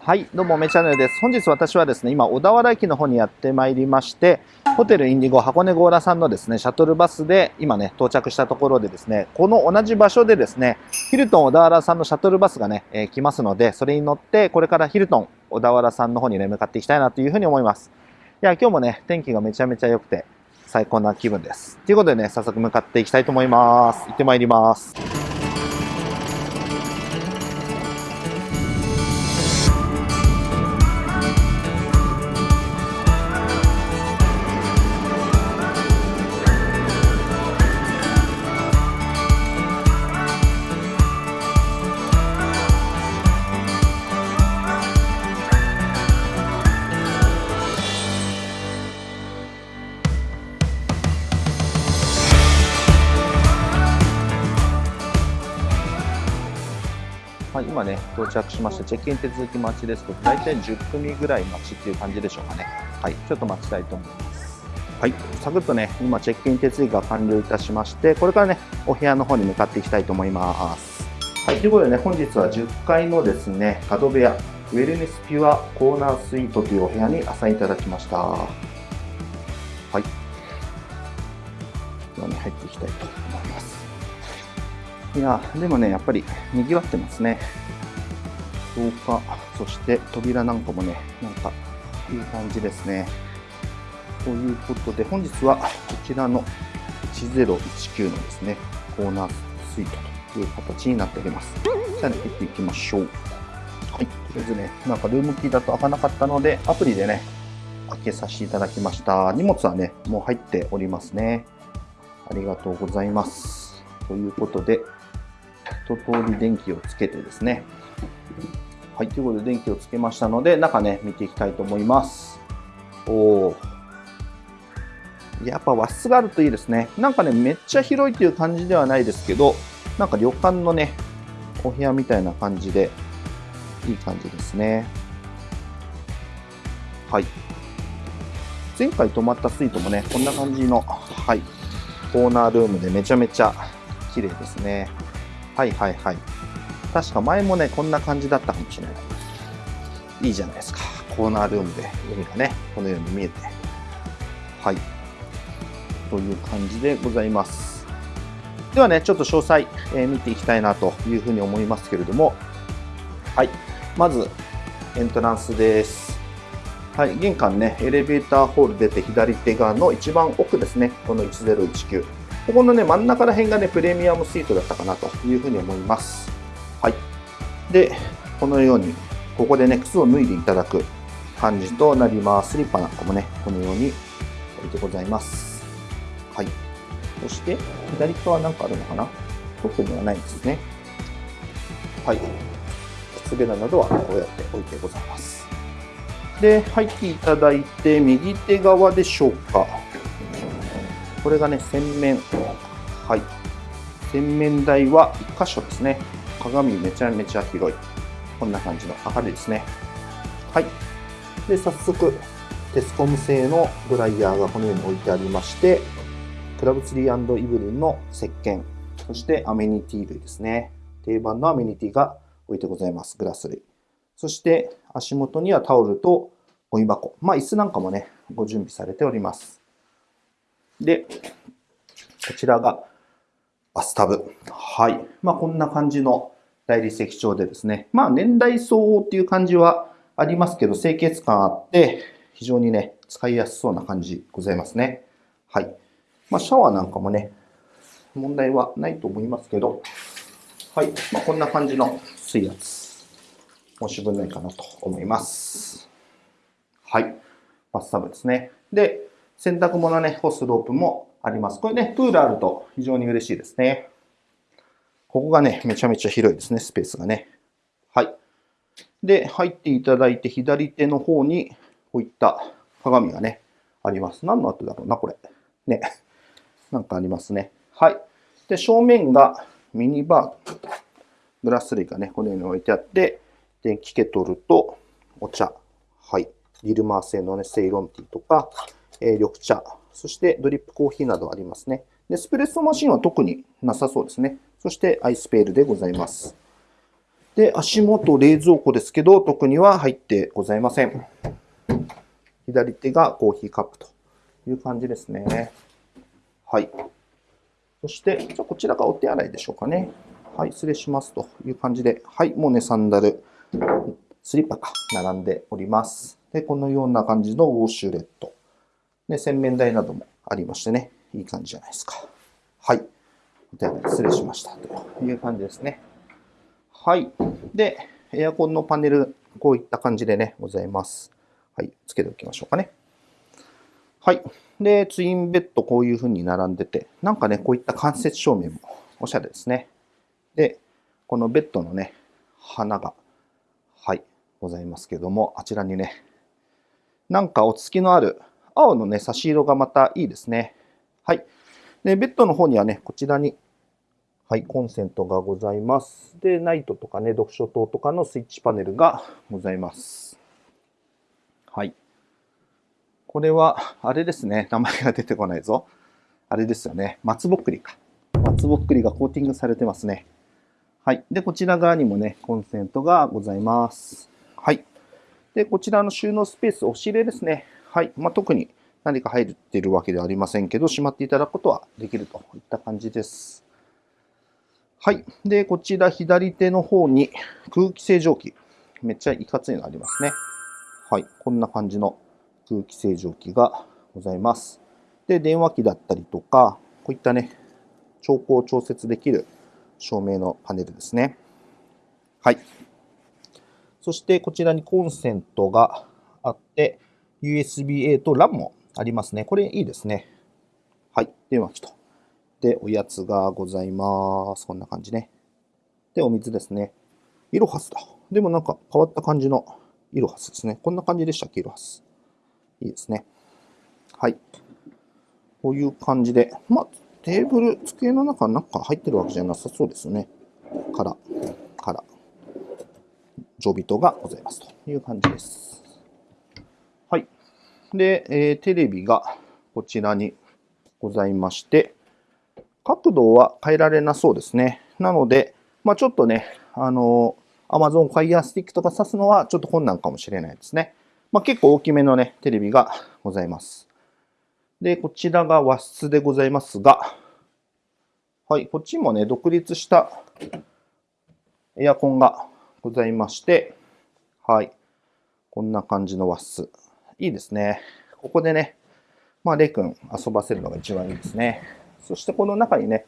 はい、どうも、めチャンネルです。本日私はですね、今、小田原駅の方にやってまいりまして、ホテルインディゴ箱根ゴーラさんのですね、シャトルバスで今ね、到着したところでですね、この同じ場所でですね、ヒルトン小田原さんのシャトルバスがね、えー、来ますので、それに乗って、これからヒルトン小田原さんの方にね、向かっていきたいなというふうに思います。いや、今日もね、天気がめちゃめちゃ良くて、最高な気分です。ということでね、早速向かっていきたいと思います。行ってまいります。到着しました。チェックイン手続き待ちですと、大体10組ぐらい待ちっていう感じでしょうかね。はい、ちょっと待ちたいと思います。はい、サクッとね、今チェックイン手続きが完了いたしまして、これからね、お部屋の方に向かっていきたいと思います。はい、ということでね、本日は10階のですね、角部屋、ウェルネスピュアコーナースイートというお部屋にアサインいただきました。はい。ではね、入っていきたいと思います。いや、でもね、やっぱり賑わってますね。廊下、そして扉なんかもね、なんかいい感じですね。ということで、本日はこちらの1019のですね、コーナースイートという形になっております。さあ、ね、行っていきましょう。はい、とりあえずね、なんかルームキーだと開かなかったので、アプリでね、開けさせていただきました。荷物はね、もう入っておりますね。ありがとうございます。ということで、一通り電気をつけてですね。はい、ということで電気をつけましたので、中ね、見ていきたいと思います。おー。やっぱ和室があるといいですね。なんかね、めっちゃ広いという感じではないですけど、なんか旅館のね、お部屋みたいな感じで、いい感じですね。はい。前回泊まったスイートもね、こんな感じの、はい、コーナールームでめちゃめちゃ綺麗ですね。はいはいはい。確か前もね、こんな感じだったかもしれない。いいじゃないですか。コーナールームで海がね、このように見えて。はい。という感じでございます。ではね、ちょっと詳細、えー、見ていきたいなというふうに思いますけれども、はい。まず、エントランスです。はい、玄関ね、エレベーターホール出て左手側の一番奥ですね、この1019。ここのね、真ん中ら辺がね、プレミアムスイートだったかなというふうに思います。はい。で、このように、ここでね、靴を脱いでいただく感じとなります。スリッパなんかもね、このように置いてございます。はい。そして、左側なんかあるのかな？特にはないですね。はい。靴べらなどはこうやって置いてございます。で、入っていただいて、右手側でしょうか。これがね、洗面。はい。洗面台は1箇所ですね。鏡めちゃめちゃ広い。こんな感じの明るいですね。はい。で、早速、テスコム製のドライヤーがこのように置いてありまして、クラブツリーイブリンの石鹸、そしてアメニティ類ですね。定番のアメニティが置いてございます。グラス類。そして足元にはタオルとゴミ箱。まあ椅子なんかもね、ご準備されております。で、こちらがバスタブ。はい。まあ、こんな感じの大理石調でですね。まあ、年代相応っていう感じはありますけど、清潔感あって、非常にね、使いやすそうな感じございますね。はい。まあ、シャワーなんかもね、問題はないと思いますけど、はい。まあ、こんな感じの水圧。申し分ないかなと思います。はい。バスタブですね。で、洗濯物ね、干すロープもあります。これね、プールあると非常に嬉しいですね。ここがね、めちゃめちゃ広いですね、スペースがね。はい。で、入っていただいて、左手の方に、こういった鏡がね、あります。何の後だろうな、これ。ね。なんかありますね。はい。で、正面がミニバー。グラス類がね、このように置いてあって、電気ケトルとお茶。はい。リルマー製のね、セイロンティーとか、えー、緑茶、そしてドリップコーヒーなどありますね。で、スプレッソマシンは特になさそうですね。そしてアイスペールでございます。で、足元冷蔵庫ですけど、特には入ってございません。左手がコーヒーカップという感じですね。はい。そして、じゃこちらがお手洗いでしょうかね。はい、失礼しますという感じで、はい、もうね、サンダル、スリッパか、並んでおります。で、このような感じのウォッシュレット。で、洗面台などもありましてね、いい感じじゃないですか。はい。お手洗い失礼しましたという感じですね。はい。で、エアコンのパネル、こういった感じでね、ございます。はい。つけておきましょうかね。はい。で、ツインベッドこういう風に並んでて、なんかね、こういった間接照明もおしゃれですね。で、このベッドのね、花が、はい、ございますけども、あちらにね、なんか落ち着きのある青のね、差し色がまたいいですね。はい。で、ベッドの方にはね、こちらにはい、コンセントがございます。で、ナイトとかね、読書灯とかのスイッチパネルがございます。はい。これは、あれですね。名前が出てこないぞ。あれですよね。松ぼっくりか。松ぼっくりがコーティングされてますね。はい。で、こちら側にもね、コンセントがございます。はい。で、こちらの収納スペース、押し入れですね。はい。まあ、特に何か入っているわけではありませんけど、しまっていただくことはできるといった感じです。はい。で、こちら左手の方に空気清浄機。めっちゃいかついのありますね。はい。こんな感じの空気清浄機がございます。で、電話機だったりとか、こういったね、調光調節できる照明のパネルですね。はい。そしてこちらにコンセントがあって、USB-A と LAN もありますね。これいいですね。はい。電話機と。で、おやつがございます。こんな感じね。で、お水ですね。イロハスだ。でもなんか変わった感じのイロハスですね。こんな感じでしたっけ、イロハス。いいですね。はい。こういう感じで。まあ、テーブル、机の中なんか入ってるわけじゃなさそうですよね。から、から、常備灯がございますという感じです。はい。で、えー、テレビがこちらにございまして、角度は変えられなそうですね。なので、まあ、ちょっとね、あの、Amazon Fire Stick とか挿すのはちょっと困難かもしれないですね。まあ、結構大きめのね、テレビがございます。で、こちらが和室でございますが、はい、こっちもね、独立したエアコンがございまして、はい、こんな感じの和室。いいですね。ここでね、まあ、レイ君遊ばせるのが一番いいですね。そしてこの中にね、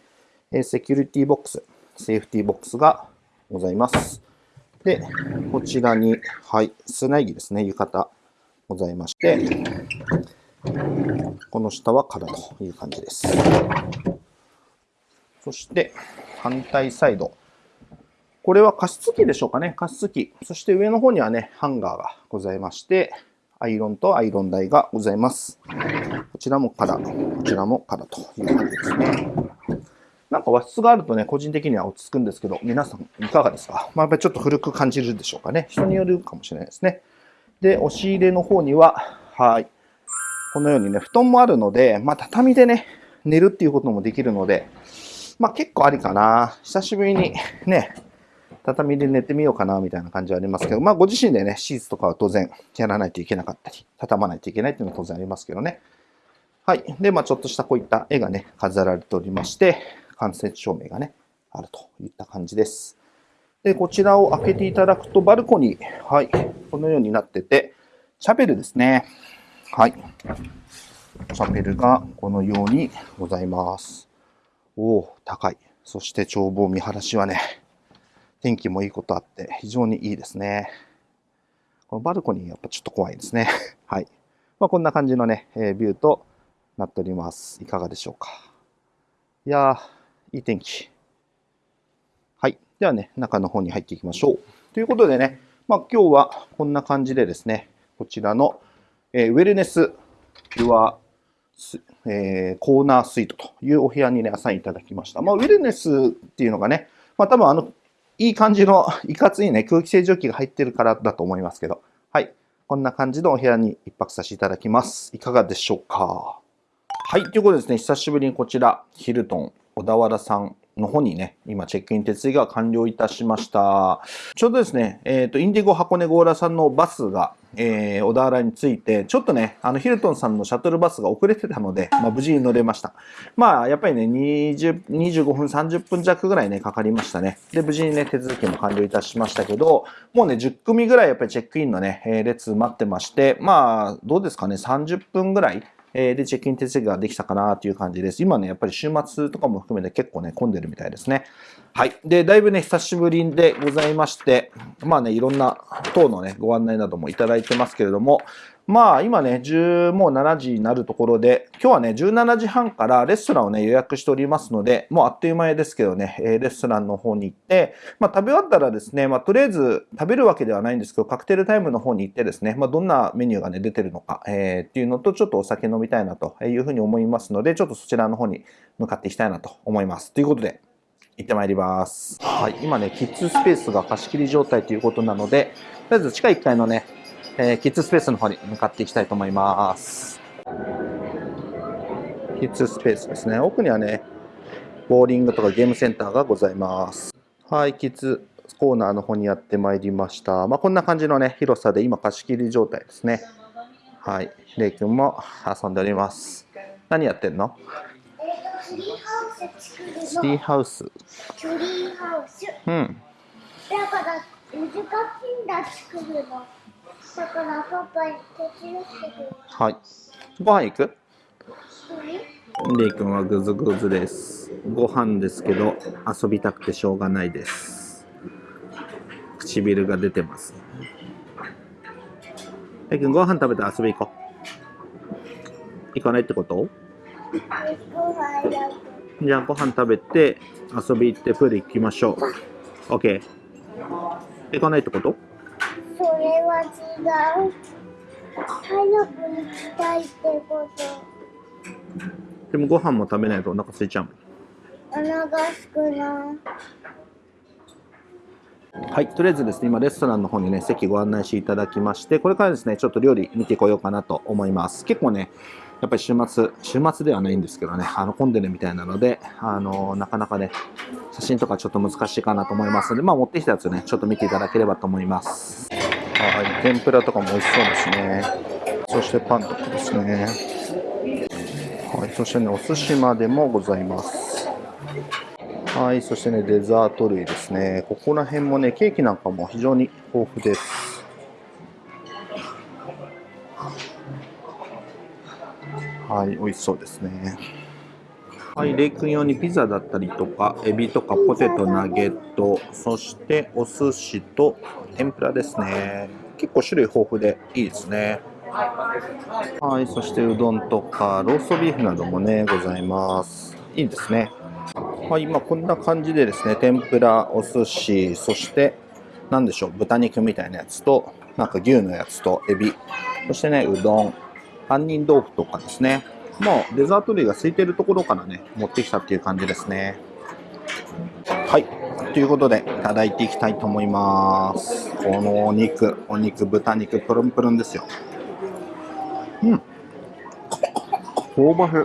セキュリティボックス、セーフティボックスがございます。で、こちらに、はい、砂木ですね、浴衣ございまして、この下は空という感じです。そして、反対サイド。これは加湿器でしょうかね。加湿器。そして上の方にはね、ハンガーがございまして、アイロンとアイロン台がございます。こちらも空、こちらも空という感じですね。なんか和室があるとね、個人的には落ち着くんですけど、皆さんいかがですか？まあ、やっぱりちょっと古く感じるでしょうかね。人によるかもしれないですね。で、押し入れの方には、はい。このようにね、布団もあるので、まあ、畳でね、寝るっていうこともできるので、まあ、結構ありかな。久しぶりにね、畳で寝てみようかな、みたいな感じはありますけど、まあ、ご自身でね、シーツとかは当然やらないといけなかったり、畳まないといけないっていうのは当然ありますけどね。はい。で、まあ、ちょっとしたこういった絵がね、飾られておりまして、間接照明がね、あるといった感じです。で、こちらを開けていただくと、バルコニー、はい、このようになってて、シャベルですね。はい。シャベルがこのようにございます。おお、高い。そして眺望見晴らしはね、天気もいいことあって、非常にいいですね。このバルコニーやっぱちょっと怖いですね。はい。まあ、こんな感じのね、えー、ビューとなっております。いかがでしょうか。いやー、いい天気。はい。ではね、中の方に入っていきましょう。ということでね、まあ、今日はこんな感じでですね、こちらの、えー、ウェルネスユアえー、コーナースイートというお部屋にね、アサインいただきました。まあ、ウェルネスっていうのがね、まあ、多分あの、いい感じの、いかついね、空気清浄機が入ってるからだと思いますけど、はい。こんな感じのお部屋に一泊させていただきます。いかがでしょうか？はい、ということでですね、久しぶりにこちら、ヒルトン小田原さんの方にね、今チェックイン手続きが完了いたしました。ちょうどですね、えっ、ー、と、インディゴ箱根ゴーラさんのバスが、えー、小田原に着いて、ちょっとね、あの、ヒルトンさんのシャトルバスが遅れてたので、まあ、無事に乗れました。まあ、やっぱりね、20、25分、30分弱ぐらいね、かかりましたね。で、無事にね、手続きも完了いたしましたけど、もうね、10組ぐらいやっぱりチェックインのね、え列待ってまして、まあ、どうですかね、30分ぐらい、えーで、チェックイン手続きができたかなという感じです。今ね、やっぱり週末とかも含めて結構ね、混んでるみたいですね。はい。で、だいぶね、久しぶりでございまして、まあね、いろんな等のね、ご案内などもいただいてますけれども、まあ今ね、10もう7時になるところで、今日はね、17時半からレストランをね、予約しておりますので、もうあっという間ですけどね、レストランの方に行って、まあ食べ終わったらですね、まあとりあえず食べるわけではないんですけど、カクテルタイムの方に行ってですね、まあどんなメニューがね、出てるのか、えー、っていうのと、ちょっとお酒飲みたいなというふうに思いますので、ちょっとそちらの方に向かっていきたいなと思います。ということで、行ってまいります。はい、今ね、キッズスペースが貸し切り状態ということなので、とりあえず地下1階のね、えー、キッズスペースの方に向かっていきたいと思います。キッズスペースですね。奥にはね、ボーリングとかゲームセンターがございます。はい、キッズコーナーの方にやってまいりました。まあ、こんな感じのね、広さで今貸し切り状態ですね。はい、レイ君も遊んでおります。何やってんの？ツリーハウス作るの。ツリーハウス。ツリーハウス。うん。だから難しいんだ作るの。だからパパ手伝ってくれはい。ご飯行く？レイ君はぐずぐずです。ご飯ですけど、遊びたくてしょうがないです。唇が出てます。レイ君、ご飯食べて遊び行こう。行かないってこと？じゃあご飯食べて遊び行ってプール行きましょう。OK。行かないってこと？そは違う。早く行きたいってこと。でもご飯も食べないとお腹空いちゃうお腹すくない。はい、とりあえずですね、今レストランの方にね、席ご案内していただきまして、これからですね、ちょっと料理見てこようかなと思います。結構ね、やっぱり週末、週末ではないんですけどね、あの、混んでるみたいなので、あの、なかなかね、写真とかちょっと難しいかなと思いますので、まあ、持ってきたやつね、ちょっと見ていただければと思います。はい、天ぷらとかも美味しそうですね。そしてパンとかですね。はい、そしてね、お寿司までもございます。はい、そしてね、デザート類ですね。ここら辺もね、ケーキなんかも非常に豊富です。はい、美味しそうですね。はい、レイ君用にピザだったりとか、エビとかポテト、ナゲット、そしてお寿司と天ぷらですね。結構種類豊富でいいですね。はい、そしてうどんとかローストビーフなどもね、ございます。いいですね。はい、今こんな感じでですね、天ぷら、お寿司、そして何でしょう、豚肉みたいなやつと、なんか牛のやつとエビ、そしてね、うどん、杏仁豆腐とかですね。もうデザート類が空いてるところからね、持ってきたっていう感じですね。はい。ということで、いただいていきたいと思います。このお肉、お肉、豚肉、プルンプルンですよ。うん。香ばしい。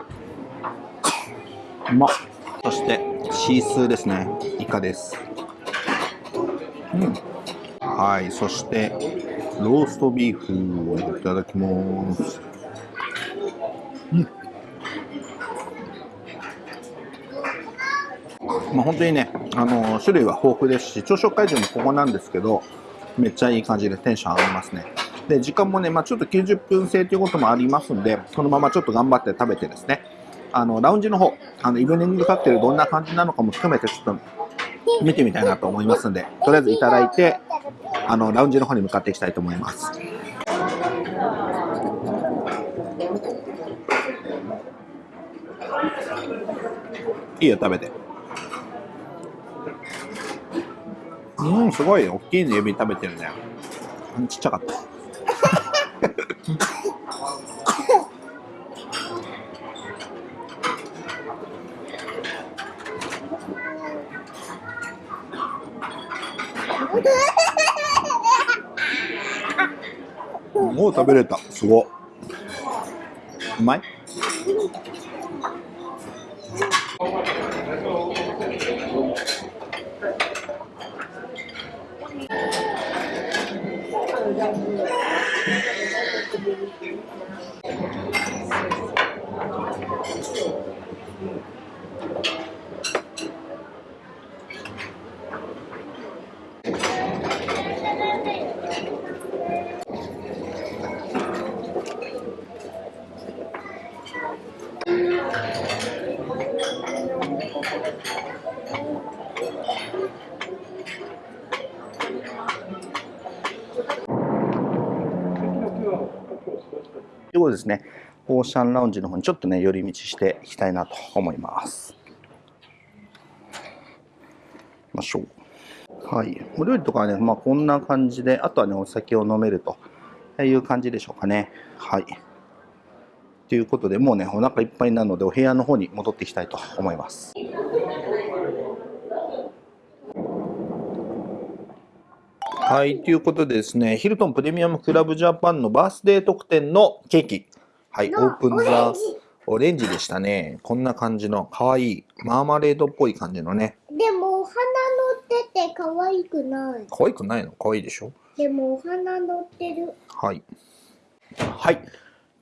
うまそして、シースーですね。イカです。うん。はい。そして、ローストビーフをいただきます。うんまあ、本当にね、あの種類は豊富ですし、朝食会場もここなんですけど、めっちゃいい感じでテンション上がりますね。で、時間もね、まあ、ちょっと90分制ということもありますんで、そのままちょっと頑張って食べてですね、あの、ラウンジの方、あの、イブニングカクテルどんな感じなのかも含めてちょっと見てみたいなと思いますんで、とりあえずいただいて、あの、ラウンジの方に向かっていきたいと思います。いいよ、食べて。うん、すごい、大きいの指食べてるね。ちっちゃかった。もう食べれた。すご。うまい？ですね、オーシャンラウンジの方にちょっとね、寄り道していきたいなと思います。行きましょう。はい。お料理とかはね、まあこんな感じで、あとはね、お酒を飲めるという感じでしょうかね。はい。ということで、もうね、お腹いっぱいなので、お部屋の方に戻っていきたいと思います。はい、ということでですね、ヒルトンプレミアムクラブジャパンのバースデー特典のケーキ。はい、オープンザオレンジでしたね。こんな感じの可愛いマーマレードっぽい感じのね。でもお花乗ってて可愛くない。可愛くないの？可愛いでしょ？でもお花乗ってる。はい。はい。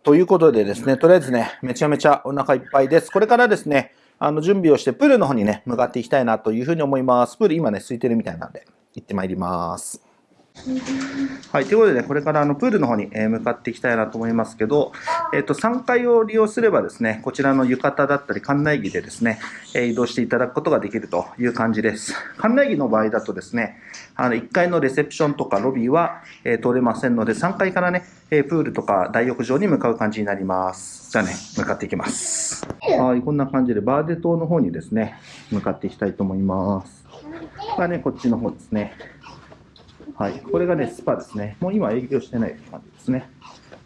ということでですね、とりあえずね、めちゃめちゃお腹いっぱいです。これからですね、あの準備をしてプールの方にね、向かっていきたいなというふうに思います。プール今ね、空いてるみたいなんで、行ってまいります。はい、ということで、ね、これからあのプールの方に向かっていきたいなと思いますけど、えっと、3階を利用すればですね、こちらの浴衣だったり、館内着でですね、移動していただくことができるという感じです。館内着の場合だとですね、あの1階のレセプションとかロビーは、え通れませんので、3階からね、プールとか大浴場に向かう感じになります。じゃあね、向かっていきます。はい、こんな感じでバーデ島の方にですね、向かっていきたいと思います。がね、こっちの方ですね。はい、これがね、スパですね。もう今営業してない感じですね。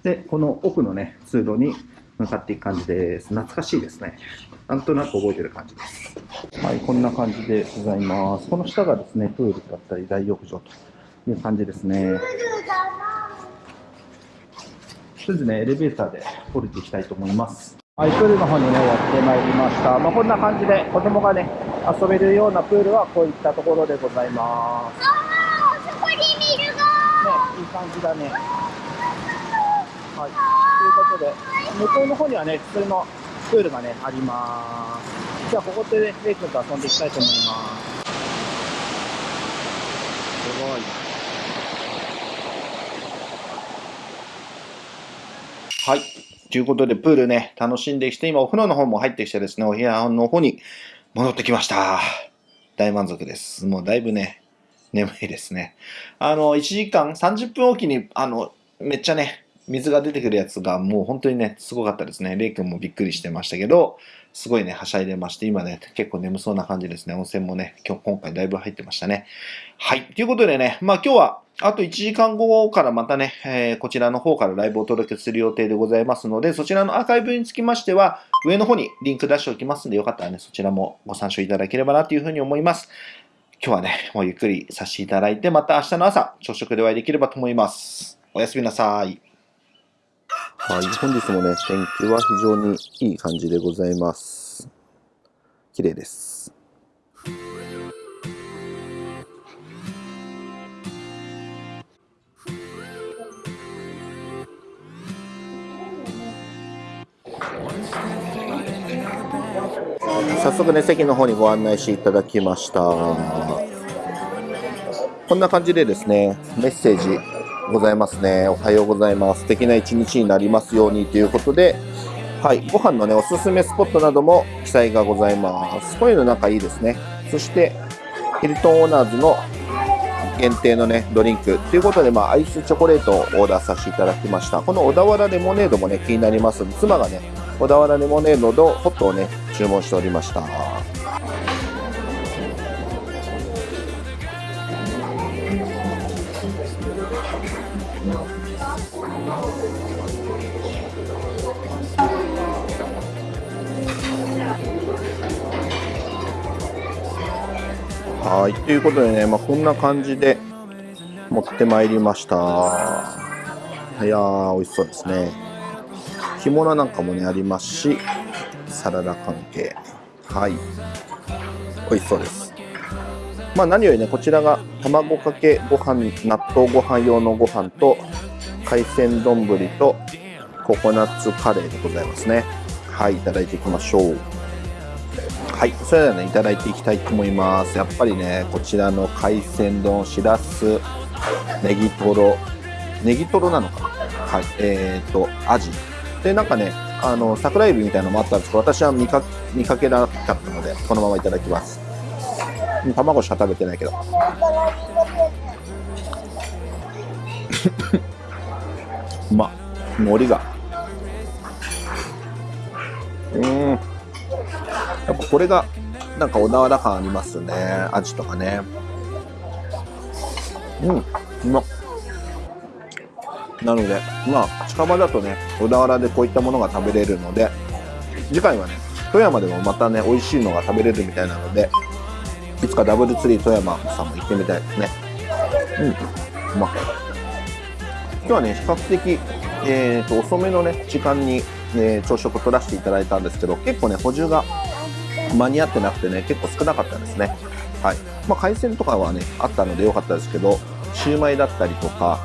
で、この奥のね、通路に向かっていく感じです。懐かしいですね。なんとなく覚えてる感じです。はい、こんな感じでございます。この下がですね、プールだったり大浴場という感じですね。とりあえずね、エレベーターで降りていきたいと思います。はい、プールの方にね、終わってまいりました。まあ、こんな感じで子供がね、遊べるようなプールはこういったところでございます。いい感じだね。はい。ということで、向こうの方にはね、普通のプールがね、あります。じゃあ、ここでね、レイ君と遊んでいきたいと思います。すごい。はい。ということで、プールね、楽しんできて、今、お風呂の方も入ってきてですね、お部屋の方に戻ってきました。大満足です。もうだいぶね、眠いですね。あの、1時間30分おきに、あの、めっちゃね、水が出てくるやつがもう本当にね、すごかったですね。レイ君もびっくりしてましたけど、すごいね、はしゃいでまして、今ね、結構眠そうな感じですね。温泉もね、今日、今回だいぶ入ってましたね。はい。ということでね、まあ今日は、あと1時間後からまたね、えー、こちらの方からライブをお届けする予定でございますので、そちらのアーカイブにつきましては、上の方にリンク出しておきますので、よかったらね、そちらもご参照いただければなというふうに思います。今日はね、もうゆっくりさせていただいて、また明日の朝、朝食でお会いできればと思います。おやすみなさい。はい、本日もね、天気は非常にいい感じでございます。綺麗です。早速ね、席の方にご案内していただきました。こんな感じでですね、メッセージございますね。おはようございます。素敵な一日になりますようにということで、はい、ご飯のね、おすすめスポットなども記載がございます。こういうのなんかいいですね。そして、ヒルトンオーナーズの限定のね、ドリンク。ということで、まあ、アイスチョコレートをオーダーさせていただきました。この小田原レモネードもね、気になります妻がね、小田原レモネードとホットをね、注文しておりました。はい、ということでね、まあ、こんな感じで持ってまいりました。いやー、美味しそうですね。干物なんかもね、ありますし、サラダ関係。はい。美味しそうです。まあ何よりね、こちらが卵かけご飯、納豆ご飯用のご飯と、海鮮丼とココナッツカレーでございますね。はい、いただいていきましょう。はい、それではね、いただいていきたいと思います。やっぱりね、こちらの海鮮丼、しらす、ネギトロ、ネギトロなのかなはい、えーと、アジ。で、なんかね、あの桜エビみたいなのもあったんですけど私は見か見かけなかったのでこのままいただきます。うん卵しか食べてないけど。うま。っ海苔が。うん。やっぱこれがなんか小田原感ありますね。アジとかね。うんなのでまあ近場だとね小田原でこういったものが食べれるので次回はね富山でもまたね美味しいのが食べれるみたいなのでいつかダブルツリー富山さんも行ってみたいですね。うん。うまっ今日はね比較的えーと遅めのね時間に、えー朝食を取らせていただいたんですけど結構ね補充が間に合ってなくてね結構少なかったですね。はい。まあ海鮮とかはねあったので良かったですけどシューマイだったりとか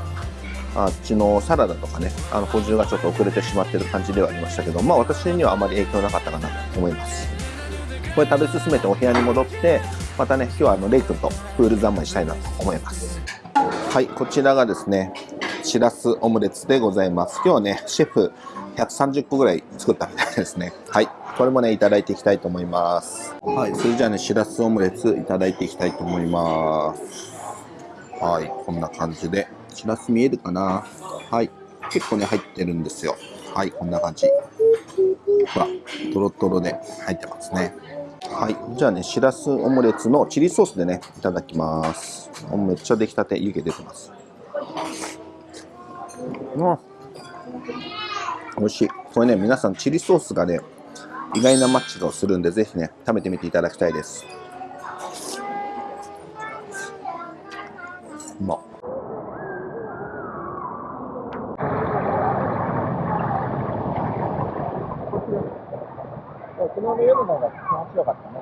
あっちのサラダとかねあの補充がちょっと遅れてしまってる感じではありましたけどまあ私にはあまり影響なかったかなと思います。これ食べ進めてお部屋に戻ってまたね今日はあのレイ君とプール三昧したいなと思います。はいこちらがですねしらすオムレツでございます。今日はねシェフ130個ぐらい作ったみたいですね。はいこれもねいただいていきたいと思います。はい。それじゃあねしらすオムレツいただいていきたいと思います。はいこんな感じでしらす見えるかな？はい。結構ね入ってるんですよ。はいこんな感じ。ほらトロトロで入ってますね。はい。じゃあねしらすオムレツのチリソースでねいただきます。めっちゃ出来たて湯気出てます。うん。美味しい。これね皆さんチリソースがね意外なマッチをするんでぜひね食べてみていただきたいですうまっ昨日の夜の方が気持ちよかったね。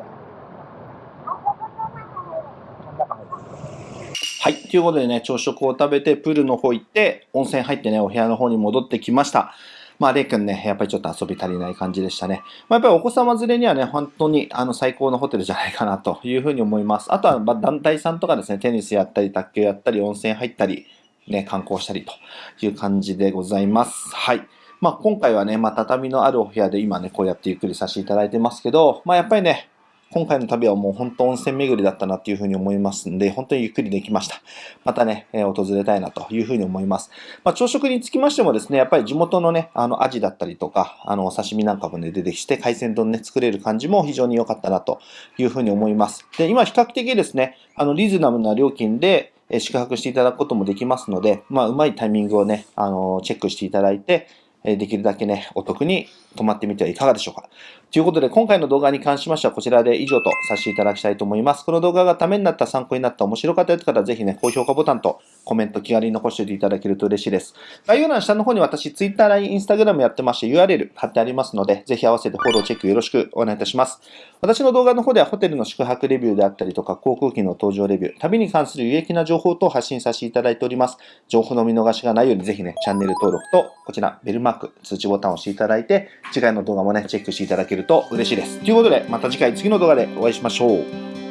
はい。ということでね、朝食を食べて、プールの方行って、温泉入ってね、お部屋の方に戻ってきました。まあ、レイ君ね、やっぱりちょっと遊び足りない感じでしたね。まあ、やっぱりお子様連れにはね、本当にあの最高のホテルじゃないかなというふうに思います。あとは、ま団体さんとかですね、テニスやったり、卓球やったり、温泉入ったり、ね、観光したりという感じでございます。はい。まあ、今回はね、まあ、畳のあるお部屋で今ね、こうやってゆっくりさせていただいてますけど、まあ、やっぱりね、今回の旅はもう本当温泉巡りだったなっていうふうに思いますんで、本当にゆっくりできました。またね、えー訪れたいなというふうに思います。まあ、朝食につきましてもですね、やっぱり地元のね、あの、アジだったりとか、あの、お刺身なんかもね、出てきて、海鮮丼ね、作れる感じも非常に良かったなというふうに思います。で、今比較的ですね、あの、リーズナブルな料金で、え宿泊していただくこともできますので、まあ、うまいタイミングをね、あの、チェックしていただいて、えできるだけね、お得に泊まってみてはいかがでしょうか。ということで、今回の動画に関しましてはこちらで以上とさせていただきたいと思います。この動画がためになった、参考になった、面白かったという方はぜひね、高評価ボタンとコメント気軽に残しておいていただけると嬉しいです。概要欄下の方に私、Twitter、LINE、Instagram やってまして URL 貼ってありますので、ぜひ合わせてフォローチェックよろしくお願いいたします。私の動画の方ではホテルの宿泊レビューであったりとか、航空機の搭乗レビュー、旅に関する有益な情報等を発信させていただいております。情報の見逃しがないようにぜひね、チャンネル登録と、こちら、ベルマーク、通知ボタンを押していただいて、次回の動画もね、チェックしていただけると嬉しいです。ということで、また次回次の動画でお会いしましょう。